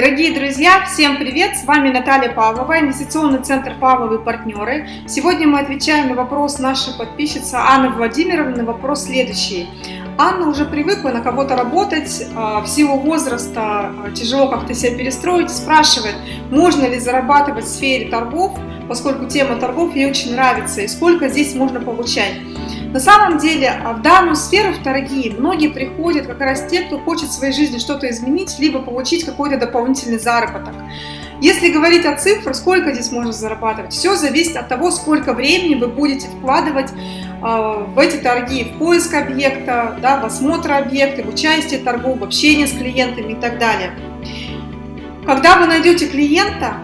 Дорогие друзья, всем привет! С вами Наталья Павлова, инвестиционный центр Павловы партнеры. Сегодня мы отвечаем на вопрос нашей подписчицы Анны Владимировны, на вопрос следующий. Анна уже привыкла на кого-то работать, а, в силу возраста а, тяжело как-то себя перестроить, спрашивает, можно ли зарабатывать в сфере торгов, поскольку тема торгов ей очень нравится, и сколько здесь можно получать. На самом деле а в данную сферу, в торги, многие приходят как раз те, кто хочет в своей жизни что-то изменить, либо получить какой-то дополнительный заработок. Если говорить о цифрах, сколько здесь можно зарабатывать, все зависит от того, сколько времени вы будете вкладывать э, в эти торги, в поиск объекта, да, в осмотр объекта, в участие торгов, в общение с клиентами и так далее. Когда вы найдете клиента,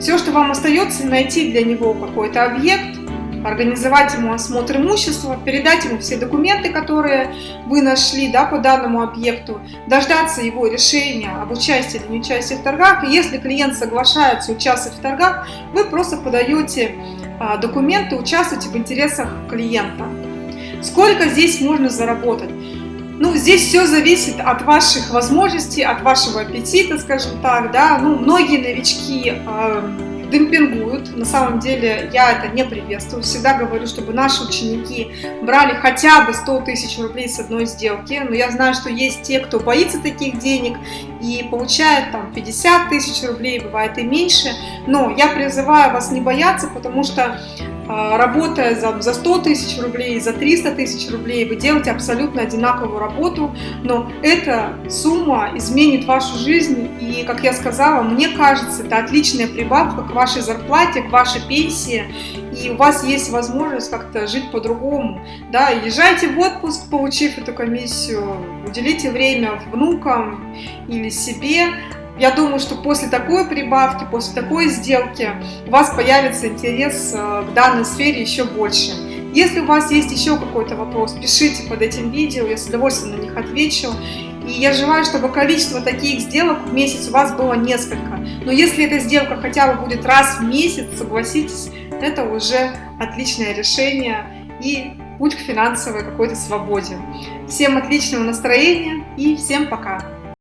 все, что вам остается, найти для него какой-то объект, организовать ему осмотр имущества, передать ему все документы, которые вы нашли да, по данному объекту, дождаться его решения об участии или не участии в торгах. И если клиент соглашается участвовать в торгах, вы просто подаете а, документы, участвуете в интересах клиента. Сколько здесь можно заработать? Ну, здесь все зависит от ваших возможностей, от вашего аппетита, скажем так, да. Ну, многие новички э, демпингуют. На самом деле я это не приветствую. Всегда говорю, чтобы наши ученики брали хотя бы 100 тысяч рублей с одной сделки. Но я знаю, что есть те, кто боится таких денег и получает там 50 тысяч рублей, бывает и меньше. Но я призываю вас не бояться, потому что работая за, за 100 тысяч рублей, за 300 тысяч рублей, вы делаете абсолютно одинаковую работу, но эта сумма изменит вашу жизнь, и, как я сказала, мне кажется, это отличная прибавка к вашей зарплате, к вашей пенсии, и у вас есть возможность как-то жить по-другому, да, езжайте в отпуск, получив эту комиссию, уделите время внукам или себе, я думаю, что после такой прибавки, после такой сделки у вас появится интерес э, к данной сфере еще больше. Если у вас есть еще какой-то вопрос, пишите под этим видео, я с удовольствием на них отвечу. И я желаю, чтобы количество таких сделок в месяц у вас было несколько. Но если эта сделка хотя бы будет раз в месяц, согласитесь, это уже отличное решение и путь к финансовой какой-то свободе. Всем отличного настроения и всем пока!